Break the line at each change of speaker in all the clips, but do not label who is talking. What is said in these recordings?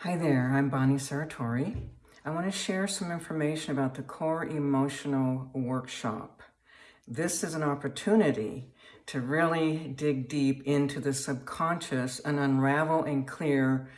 Hi there, I'm Bonnie Saratori. I want to share some information about the Core Emotional Workshop. This is an opportunity to really dig deep into the subconscious and unravel and clear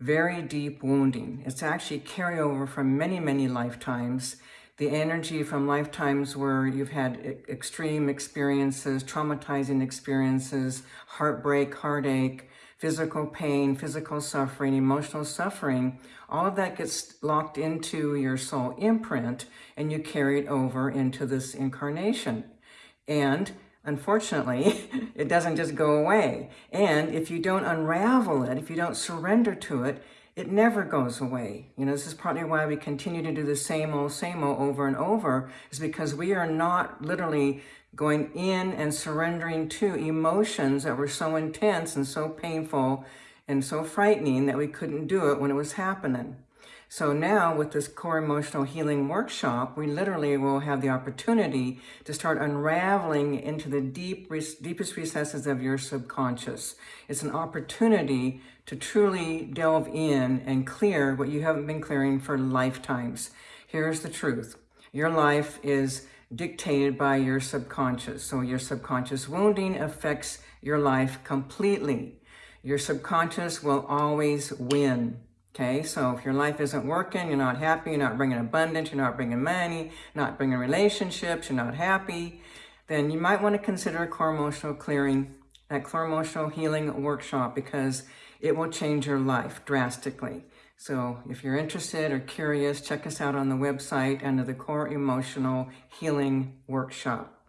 very deep wounding. It's actually carryover from many, many lifetimes. The energy from lifetimes where you've had extreme experiences, traumatizing experiences, heartbreak, heartache, physical pain, physical suffering, emotional suffering, all of that gets locked into your soul imprint and you carry it over into this incarnation. And unfortunately, it doesn't just go away. And if you don't unravel it, if you don't surrender to it, it never goes away. You know, this is partly why we continue to do the same old, same old over and over, is because we are not literally going in and surrendering to emotions that were so intense and so painful and so frightening that we couldn't do it when it was happening. So now with this core emotional healing workshop, we literally will have the opportunity to start unraveling into the deep, deepest recesses of your subconscious. It's an opportunity to truly delve in and clear what you haven't been clearing for lifetimes. Here's the truth. Your life is dictated by your subconscious. So your subconscious wounding affects your life completely. Your subconscious will always win. Okay, so if your life isn't working, you're not happy, you're not bringing abundance, you're not bringing money, not bringing relationships, you're not happy, then you might want to consider a core emotional clearing, that core emotional healing workshop because it will change your life drastically. So if you're interested or curious, check us out on the website under the Core Emotional Healing Workshop.